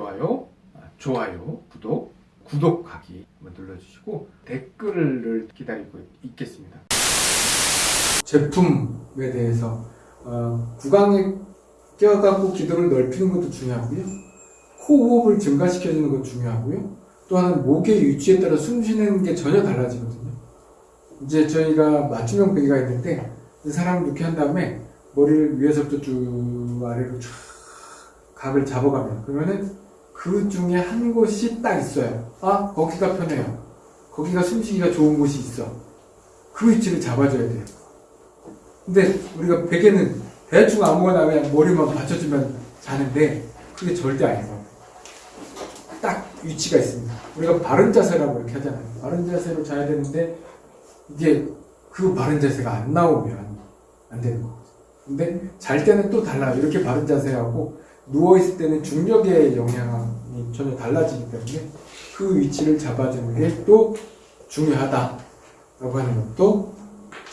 좋아요, 아, 좋아요, 구독, 구독하기 한번 눌러주시고 댓글을 기다리고 있겠습니다. 제품에 대해서 어, 구강에 껴갖고 기도를 넓히는 것도 중요하고요. 호흡을 증가시켜주는 것도 중요하고요. 또 하나는 목의 위치에 따라 숨 쉬는 게 전혀 달라지거든요. 이제 저희가 맞춤형 베개가 있는데 이 사람을 이렇게 한 다음에 머리를 위에서부터 쭉 아래로 쫙 각을 잡아가면 그러면은 그 중에 한 곳이 딱 있어요. 아 거기가 편해요. 거기가 숨쉬기가 좋은 곳이 있어. 그 위치를 잡아줘야 돼요. 근데 우리가 베개는 대충 아무거나 그냥 머리만 받쳐주면 자는데 그게 절대 아니고 딱 위치가 있습니다. 우리가 바른 자세라고 이렇게 하잖아요. 바른 자세로 자야 되는데 이게 그 바른 자세가 안 나오면 안 되는 거거든요. 근데 잘 때는 또 달라요. 이렇게 바른 자세하고 누워있을 때는 중력의 영향 이 전혀 달라지기 때문에 그 위치를 잡아주는 게 또 중요하다라고 하는 것도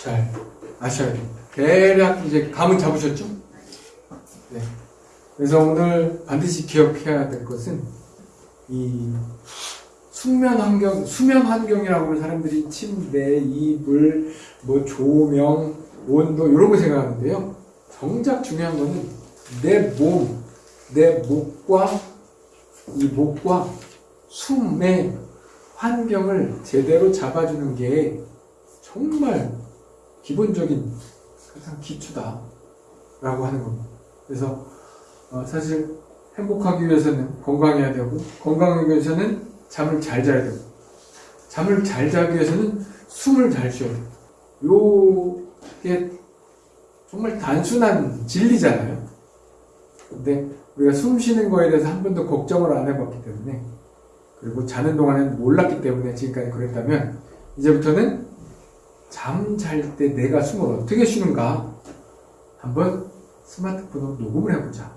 잘 아셔야 됩니다. 대략 이제 감은 잡으셨죠? 네. 그래서 오늘 반드시 기억해야 될 것은 이 숙면 환경, 수면 환경이라고 하면 사람들이 침대, 이불, 뭐 조명, 온도 이런 거 생각하는데요. 정작 중요한 거는 내 몸, 내 목과 이 목과 숨의 환경을 제대로 잡아주는 게 정말 기본적인 가장 기초다 라고 하는 겁니다. 그래서 어, 사실 행복하기 위해서는 건강해야 되고 건강하기 위해서는 잠을 잘 자야 되고 잠을 잘 자기 위해서는 숨을 잘 쉬어야 돼요. 요게 정말 단순한 진리잖아요. 근데 우리가 숨 쉬는 거에 대해서 한 번도 걱정을 안 해봤기 때문에 그리고 자는 동안에는 몰랐기 때문에 지금까지 그랬다면 이제부터는 잠 잘 때 내가 숨을 어떻게 쉬는가 한번 스마트폰으로 녹음을 해보자.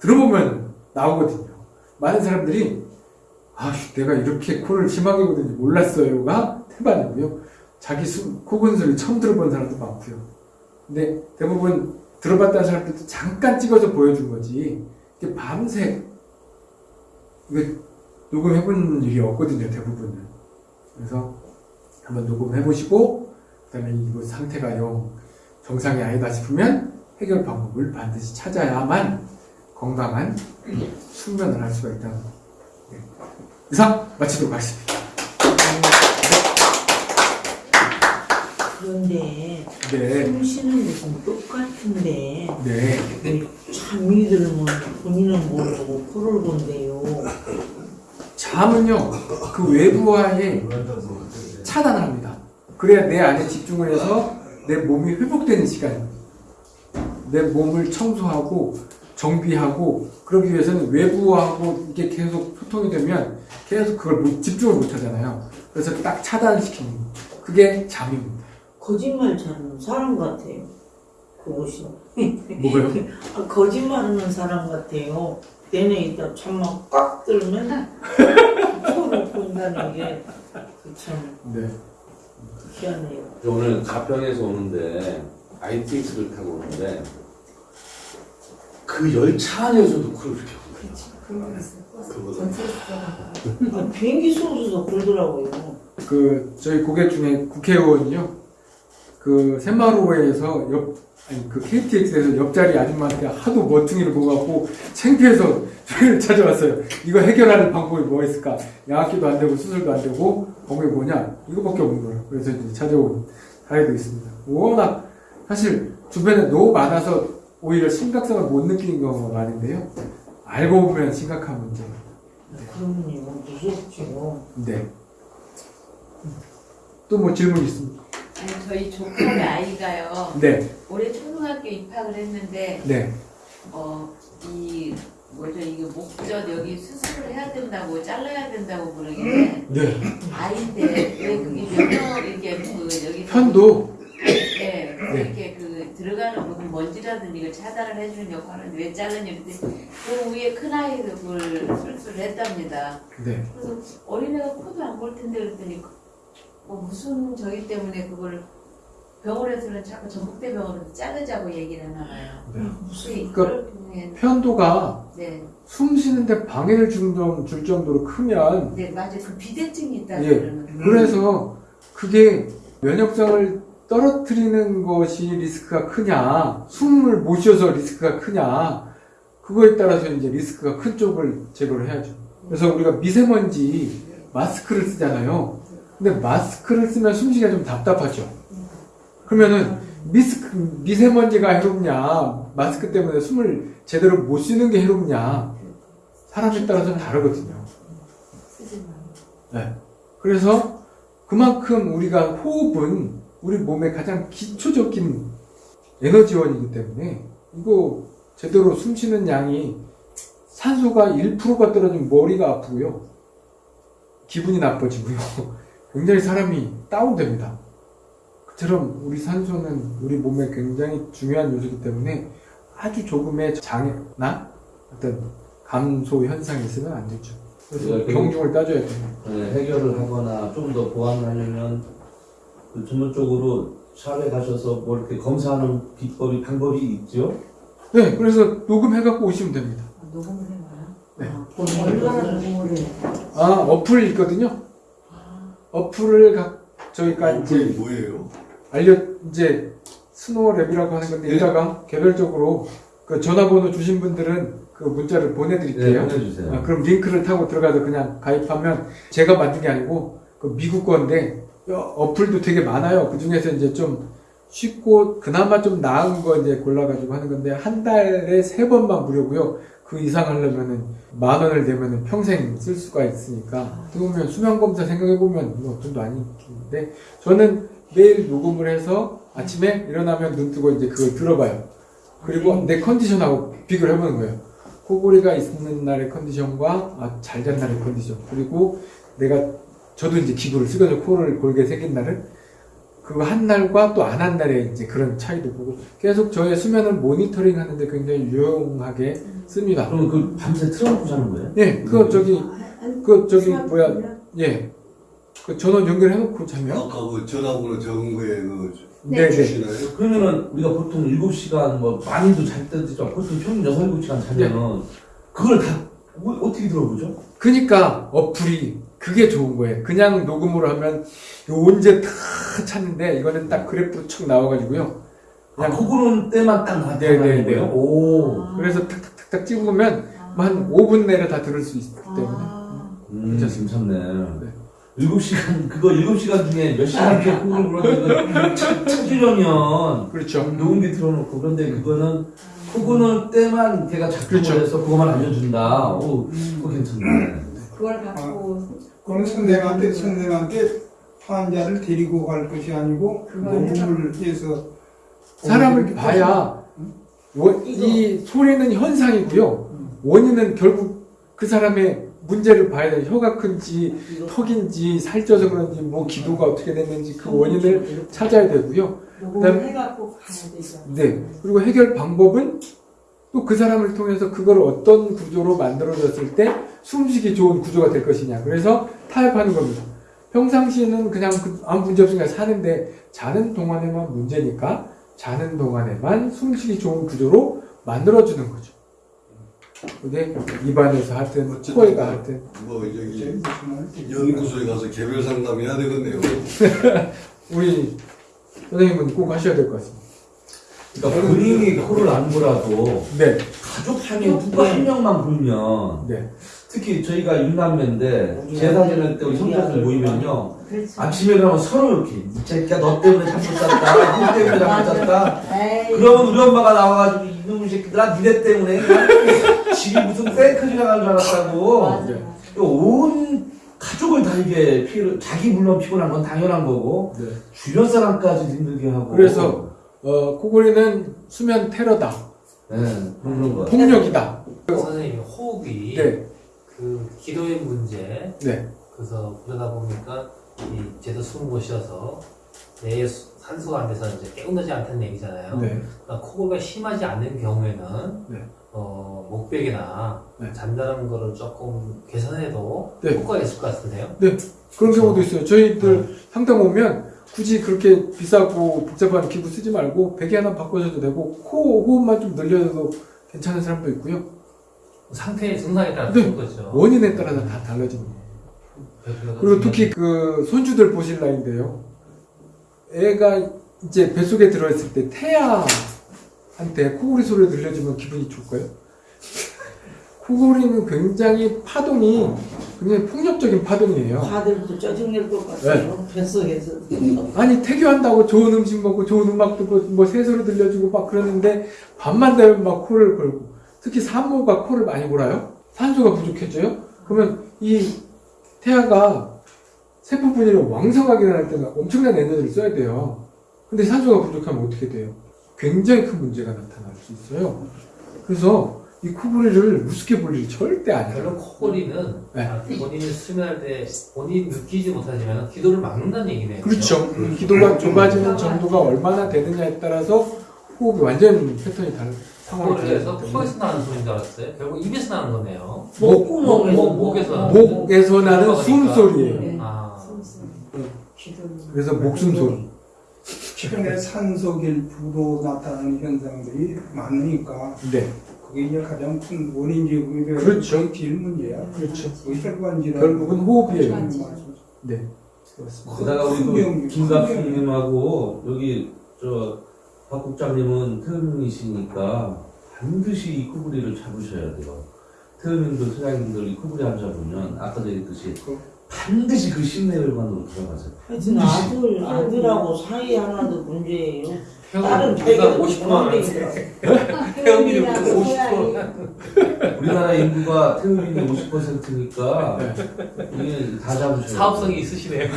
들어보면 나오거든요. 많은 사람들이 아, 내가 이렇게 코를 심하게 고는지 몰랐어요가 태반이고요. 자기 숨, 코고는 소리 처음 들어본 사람도 많고요. 근데 대부분 들어봤다는 사람들도 잠깐 찍어서 보여준 거지. 밤새 녹음해본 일이 없거든요, 대부분은. 그래서 한번 녹음해보시고, 그 다음에 이거 상태가 영 정상이 아니다 싶으면 해결 방법을 반드시 찾아야만 건강한 숙면을 할 수가 있다는 거. 네. 이상 마치도록 하겠습니다. 그런데 네, 숨 쉬는 것은 똑같은데 네. 왜 잠이 들면 본인은 모르고 코를 건데요. 잠은요, 그 외부와의 차단을 합니다. 그래야 내 안에 집중을 해서 내 몸이 회복되는 시간입니다. 내 몸을 청소하고 정비하고 그러기 위해서는 외부하고 이게 계속 소통이 되면 계속 그걸 못, 집중을 못 하잖아요. 그래서 딱 차단시키는 거. 그게 잠입니다. 거짓말 잘하는 사람 같아요. 그것이. 뭐가요? 아, 거짓말하는 사람 같아요. 내내 있다 잠만 꽉 들면 코를 본다는 게참 네. 희한해요. 오늘 가평에서 오는데 ITX를 타고 오는데 그 열차 안에서도 코를 이렇게 하고 아, 비행기 속에서 그러더라고요. 그 저희 고객 중에 국회의원이요. 그 새마루에서 옆 아니 그 KTX에서 옆자리 아줌마한테 하도 멋퉁이를 보고 갖고 창피해서 저희를 찾아왔어요. 이거 해결하는 방법이 뭐가 있을까? 양압기도 안 되고 수술도 안 되고 방법이 뭐냐? 이거밖에 없는 거예요. 그래서 이제 찾아온 사례도 있습니다. 워낙 사실 주변에 너무 많아서 오히려 심각성을 못 느끼는 경우가 많은데요. 알고 보면 심각한 문제입니다. 그러면요 무섭죠. 네. 또 뭐 질문 있습니까? 아니 저희 조카의 아이가요 네, 올해 초등학교 입학을 했는데 네, 어 이 뭐죠 이거 목젖 여기 수술을 해야 된다고 잘라야 된다고 그러길래 네. 아이인데 왜 그게 면역 이렇게 그 여기 편도 네, 네. 이렇게 그 들어가는 무슨 먼지라든지 이걸 차단을 해주는 역할을 하는데 왜 잘랐냐 그랬더니 그 위에 큰 아이도 그걸 수술을 했답니다. 네. 그래서 어린애가 코도 안 볼 텐데 그랬더니 뭐 무슨 저기 때문에 그걸 병원에서는 자꾸 전북대 병원에서 자르자고 얘기를 하나 봐요. 네. 무슨 그러니까 그런 편도가 네. 숨 쉬는데 방해를 줄, 정- 줄 정도로 크면 네 맞아 그 비대증이 있다고 예. 그러는 그래서 그게 면역장을 떨어뜨리는 것이 리스크가 크냐, 숨을 못 쉬어서 리스크가 크냐, 그거에 따라서 이제 리스크가 큰 쪽을 제거를 해야죠. 그래서 우리가 미세먼지 마스크를 쓰잖아요. 근데 마스크를 쓰면 숨쉬기가 좀 답답하죠. 그러면은 미스크, 미세먼지가 해롭냐, 마스크 때문에 숨을 제대로 못 쉬는 게 해롭냐, 사람에 따라서 다르거든요. 네. 그래서 그만큼 우리가 호흡은 우리 몸의 가장 기초적인 에너지원이기 때문에 이거 제대로 숨 쉬는 양이 산소가 1%가 떨어지면 머리가 아프고요. 기분이 나빠지고요. 굉장히 사람이 다운됩니다. 그처럼 우리 산소는 우리 몸에 굉장히 중요한 요소이기 때문에 아주 조금의 장애나 어떤 감소 현상이 있으면 안 되죠. 그래서 네, 그리고- 경중을 따져야 됩니다. 네, 해결을 하거나 좀 더 보완을 하려면 그 전문적으로 샵에 가셔서 뭐 이렇게 검사하는 비법이 방법이 있죠. 네, 그래서 녹음해갖고 오시면 됩니다. 녹음을 해봐요 네. 얼마나 녹음을 해? 아, 어플 있거든요. 어플을 각, 저희가 이제 뭐예요? 알려, 이제 SnoreLab이라고 하는 건데, 네. 이따가 개별적으로 그 전화번호 주신 분들은 그 문자를 네, 보내드릴게요. 보내주세요. 아, 그럼 링크를 타고 들어가서 그냥 가입하면 제가 만든 게 아니고 그 미국 건데 어, 어플도 되게 많아요. 그 중에서 이제 좀 쉽고 그나마 좀 나은 거 이제 골라가지고 하는 건데 한 달에 세 번만 무료고요. 그 이상 하려면은 만 원을 내면은 평생 쓸 수가 있으니까 보면 수면 검사 생각해 보면 뭐 돈도 아니긴데 저는 매일 녹음을 해서 아침에 일어나면 눈 뜨고 이제 그걸 들어봐요. 그리고 내 컨디션하고 비교를 해보는 거예요. 코골이가 있는 날의 컨디션과 아, 잘 잔 날의 컨디션 그리고 내가 저도 이제 기구를 쓰거든요 코를 골게 새긴 날은 그 한 날과 또 안 한 날의 이제 그런 차이도 보고 계속 저의 수면을 모니터링 하는데 굉장히 유용하게 씁니다. 그럼 그 밤새 틀어놓고 자는 거예요? 예, 그거 저기 그 저기 뭐야 예, 그 전원 연결해놓고 자면 아까 그 전화번호 적은 거에 그 네네 주시나요? 그러면은 우리가 보통 7시간 뭐 많이도 잘 때도 있죠. 보통 평균 6, 7시간 자면은 그걸 다 뭐- 어떻게 들어보죠? 그니까 어플이 그게 좋은 거예요. 그냥 녹음으로 하면 요 언제 다 찾는데 이거는 딱 그래프로 쭉 나와가지고요. 아, 그거는 때만 딱 네, 네, 나타나는 네. 거예요? 오. 그래서 탁탁탁탁 찍으면 뭐한 5분 내로 다 들을 수 있기 때문에 음, 괜찮습니다. 괜찮네. 네. 7시간, 그거 7시간 중에 몇 시간 이렇게 콩을 불었는데, 찾으려면, 그렇죠. 녹음기 틀어놓고, 그런데 그거는, 그거는 때만 걔가 작동을 그렇죠. 해서 그거만 알려준다. 오, 그거 괜찮네. 그걸 갖고 그건 선생님한테 선생님한테 환자를 데리고 갈 것이 아니고 녹음을 해서 사람을 봐야 원- 이 소리는 현상이고요. 원인은 결국 그 사람의 문제를 봐야 돼요. 혀가 큰지 턱인지 살쪄서 그런지 뭐 기도가 어떻게 됐는지 그 원인을 찾아야 되고요. 녹음을 해갖고 가야 되죠. 네. 그리고 해결 방법은 또 그 사람을 통해서 그걸 어떤 구조로 만들어졌을 때 숨쉬기 좋은 구조가 될 것이냐. 그래서 타협하는 겁니다. 평상시에는 그냥 그 아무 문제 없으니까 사는데 자는 동안에만 문제니까 자는 동안에만 숨쉬기 좋은 구조로 만들어주는 거죠. 그게 입안에서 하든 코에가 하든 뭐 저기 연구소에 가서 개별 상담해야 되겠네요. 우리 선생님은 꼭 하셔야 될 것 같습니다. 그러니까 본인이 코를 안 골아도, 네, 가족 중에 누가 한 명만 불면, 네, 특히 저희가 육남매인데, 제사 지낼 때 우리 성자들 모이면요, 그렇지. 아침에 일어나면 서로 이렇게, 이 새끼야, 너 때문에 잠못 잤다, 너 때문에 잠못 잤다, 에이, 그러면 우리 엄마가 나와가지고 이놈의 새끼들아 니네 때문에. 집이 무슨 탱크 지나 간 줄 알았다고. 맞아. 온 가족을 다 이게 피해를 자기 물론 피곤한 건 당연한 거고 네. 주변 사람까지 힘들게 하고. 그래서 어, 코골이는 수면 테러다, 네 그런 거. 폭력이다. 선생님 호흡이 네, 그 기도의 문제 네, 그래서 그러다 보니까 이 제대로 숨을 못 쉬어서 뇌에 수- 산소가 안 돼서 이제 깨어나지 않다는 얘기잖아요. 네. 그러니까 코골이가 심하지 않는 경우에는 네. 어, 목베개나 네. 잔다는 거를 조금 개선해도 네. 효과가 있을 것 같은데요. 그런 경우도 있어요. 저희들 상담 오면 굳이 그렇게 비싸고 복잡한 기구 쓰지 말고 베개 하나 바꿔줘도 되고 코 호흡만 좀 늘려도 괜찮은 사람도 있고요. 상태의 증상에 따라 네. 다른 거죠. 원인에 따라서 다 달라지는 거예요. 그리고 특히 그 손주들 보실 나인데요. 애가 이제 뱃속에 들어있을 때 태아한테 코골이 소리를 들려주면 기분이 좋을까요? 코골이는 굉장히 파동이 굉장히 폭력적인 파동이에요. 다들도 짜증낼 것 같아요. 뱃속에서. 아니 태교한다고 좋은 음식 먹고 좋은 음악 듣고 뭐 새소리 들려주고 막 그러는데 밤만 되면 막 코를 걸고 특히 산모가 코를 많이 골아요. 산소가 부족해져요. 그러면 이 태아가 세포 분열이 왕성하게 일어날 때는 엄청난 에너지를 써야 돼요. 근데 산소가 부족하면 어떻게 돼요? 굉장히 큰 문제가 나타날 수 있어요. 그래서 이 코골이를 우습게 볼 일이 절대 아니에요. 결국 코골이는 네. 아, 본인이 수면할 때 본인 느끼지 못하지만 기도를 막는다는 얘기네요. 그렇죠. 기도가 좁아지는 정도가 얼마나 되느냐에 따라서 호흡이 완전 패턴이 다른 때문에 코에서 나는 소리인 줄 알았어요. 결국 입에서 나는 거네요. 목구멍에서. 목, 목에서 나는 목에서 나는. 숨소리예요. 아, 그래서 목숨 소리. 최근에 산소길 부로 나타나는 현상들이 많으니까 네. 그게 이제 가장 큰 원인 제공이 되어 그렇죠. 제일 문제야. 그렇죠. 혈관 질환 결국은 호흡이에요. 네. 그렇습니다. 게다가 우리 김갑수님하고 여기 저 박 국장님은 태음인이시니까 반드시 이 코골이를 잡으셔야 돼요. 태음인들, 소장님들 이 코골이 안 잡으면 아까 얘기했듯이 반드시 그 심내혈관으로 들어가세요. 하여튼 아들, 아들하고 사이 하나도 문제예요. 다른 배가 50%만 태음인이 50%. 우리나라 인구가 태음인이 50%니까 네. 이게 다 잡으셔야 돼요. 사업성이 있으시네요.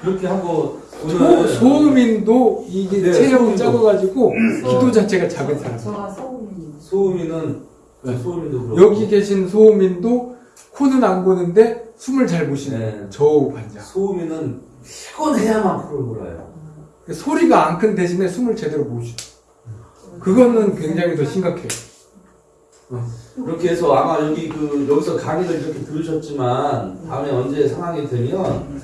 그렇게 하고 소, 오늘 소음인도 이게 네, 소음인도. 작아가지고 기도 자체가 작은 사람. 소음인은 네. 소음인도 그렇고 여기 계신 소음인도 코는 안 고는데 숨을 잘 못 쉬는 네. 저우 환자. 소음인은 피곤해야만 코를 골아요. 소리가 안 큰 대신에 숨을 제대로 못 쉬어. 그거는 굉장히 더 심각해요. 그렇게 해서 아마 여기 그 여기서 강의를 이렇게 들으셨지만 다음에 언제 상황이 되면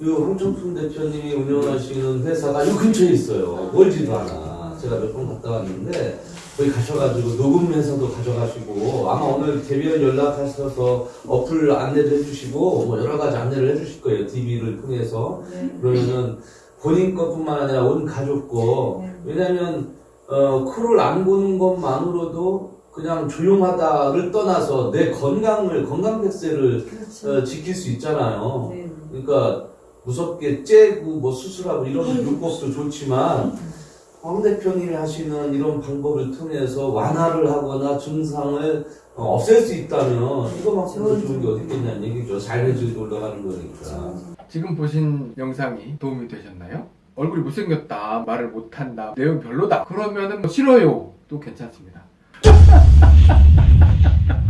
이 황청순 대표님이 운영하시는 회사가 이 근처에 있어요. 멀지도 않아. 제가 몇 번 갔다 왔는데 거기 가셔가지고 녹음 회사도 가져가시고 아마 오늘 개별 연락하셔서 어플 안내도 해주시고 뭐 여러 가지 안내를 해주실 거예요. TV를 통해서. 그러면은 본인 것뿐만 아니라 온 가족 거 왜냐면 어, 코를 안 고는 것만으로도 그냥 조용하다를 떠나서 내 건강을 건강 백세를 어, 지킬 수 있잖아요. 그러니까 무섭게 째고 뭐 수술하고 이런 요법도 좋지만 황 대표님이 하시는 이런 방법을 통해서 완화를 하거나 증상을 어, 없앨 수 있다면 이거만큼 더 좋은 게 어디 있겠냐는 얘기죠. 삶의 올라가는 거니까. 지금 보신 영상이 도움이 되셨나요? 얼굴이 못생겼다, 말을 못한다, 내용 별로다. 그러면은 뭐 싫어요. 도 괜찮습니다.